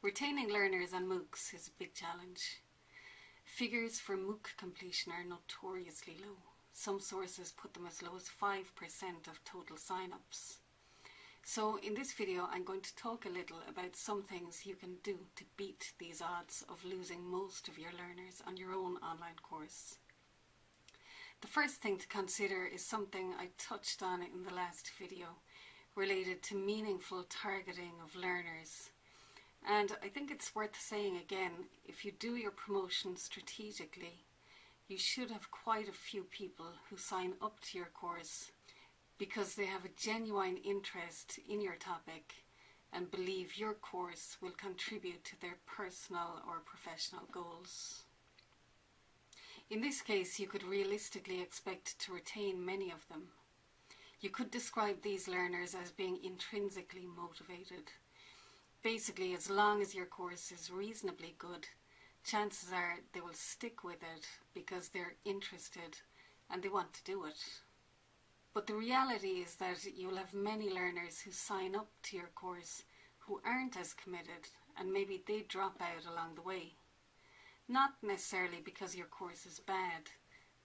Retaining learners on MOOCs is a big challenge. Figures for MOOC completion are notoriously low. Some sources put them as low as 5% of total sign-ups. So in this video I'm going to talk a little about some things you can do to beat these odds of losing most of your learners on your own online course. The first thing to consider is something I touched on in the last video related to meaningful targeting of learners and I think it's worth saying again, if you do your promotion strategically, you should have quite a few people who sign up to your course because they have a genuine interest in your topic and believe your course will contribute to their personal or professional goals. In this case, you could realistically expect to retain many of them. You could describe these learners as being intrinsically motivated basically as long as your course is reasonably good, chances are they will stick with it because they're interested and they want to do it. But the reality is that you'll have many learners who sign up to your course who aren't as committed and maybe they drop out along the way. Not necessarily because your course is bad,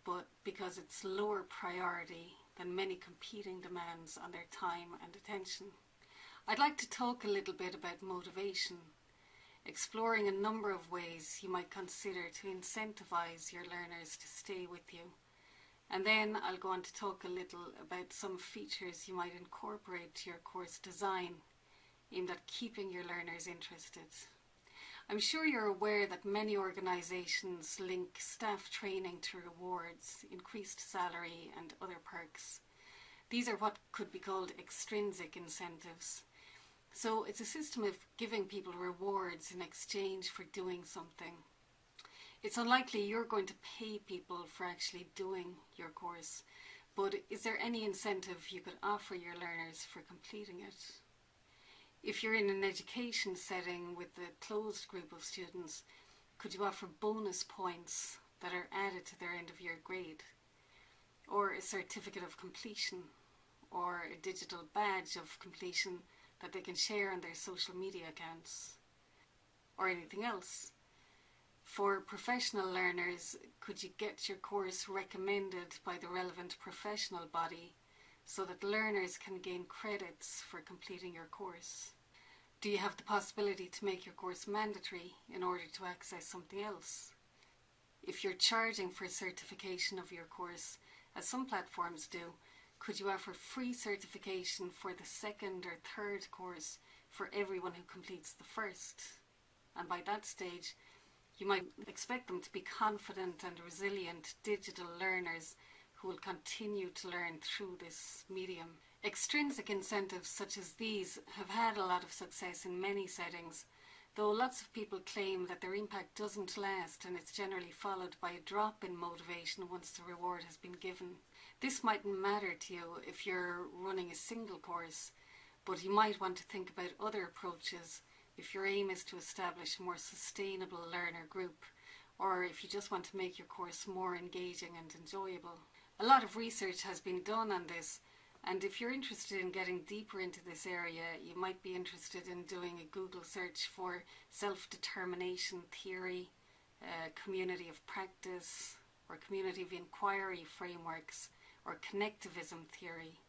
but because it's lower priority than many competing demands on their time and attention. I'd like to talk a little bit about motivation, exploring a number of ways you might consider to incentivize your learners to stay with you. And then I'll go on to talk a little about some features you might incorporate to your course design aimed at keeping your learners interested. I'm sure you're aware that many organisations link staff training to rewards, increased salary and other perks. These are what could be called extrinsic incentives so it's a system of giving people rewards in exchange for doing something. It's unlikely you're going to pay people for actually doing your course, but is there any incentive you could offer your learners for completing it? If you're in an education setting with a closed group of students, could you offer bonus points that are added to their end of year grade? Or a certificate of completion? Or a digital badge of completion that they can share on their social media accounts or anything else. For professional learners, could you get your course recommended by the relevant professional body so that learners can gain credits for completing your course? Do you have the possibility to make your course mandatory in order to access something else? If you're charging for certification of your course, as some platforms do, could you offer free certification for the second or third course for everyone who completes the first? And by that stage, you might expect them to be confident and resilient digital learners who will continue to learn through this medium. Extrinsic incentives such as these have had a lot of success in many settings, though lots of people claim that their impact doesn't last and it's generally followed by a drop in motivation once the reward has been given. This mightn't matter to you if you're running a single course, but you might want to think about other approaches if your aim is to establish a more sustainable learner group or if you just want to make your course more engaging and enjoyable. A lot of research has been done on this and if you're interested in getting deeper into this area, you might be interested in doing a Google search for self-determination theory, uh, community of practice, or community of inquiry frameworks or connectivism theory.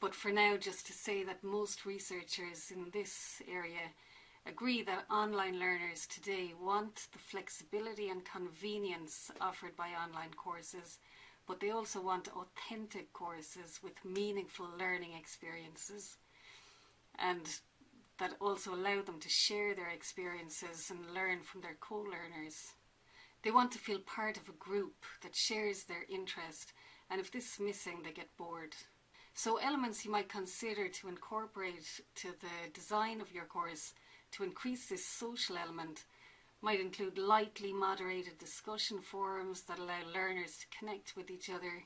But for now, just to say that most researchers in this area agree that online learners today want the flexibility and convenience offered by online courses, but they also want authentic courses with meaningful learning experiences and that also allow them to share their experiences and learn from their co-learners. They want to feel part of a group that shares their interest and if this is missing they get bored. So elements you might consider to incorporate to the design of your course to increase this social element might include lightly moderated discussion forums that allow learners to connect with each other,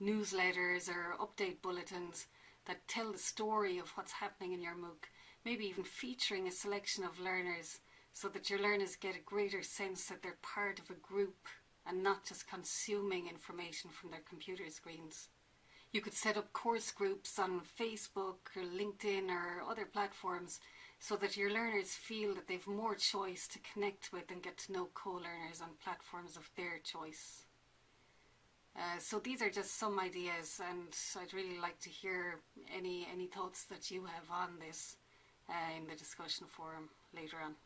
newsletters or update bulletins that tell the story of what's happening in your MOOC, maybe even featuring a selection of learners so that your learners get a greater sense that they're part of a group and not just consuming information from their computer screens. You could set up course groups on Facebook or LinkedIn or other platforms so that your learners feel that they've more choice to connect with and get to know co-learners on platforms of their choice. Uh, so these are just some ideas and I'd really like to hear any, any thoughts that you have on this uh, in the discussion forum later on.